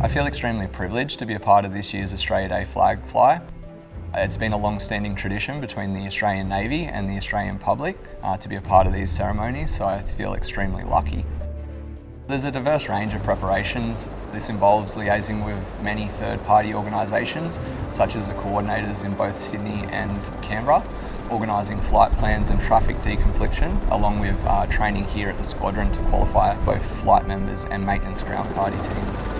I feel extremely privileged to be a part of this year's Australia Day flag fly. It's been a long-standing tradition between the Australian Navy and the Australian public uh, to be a part of these ceremonies, so I feel extremely lucky. There's a diverse range of preparations. This involves liaising with many third-party organisations, such as the coordinators in both Sydney and Canberra, organising flight plans and traffic deconfliction, along with uh, training here at the squadron to qualify both flight members and maintenance ground party teams.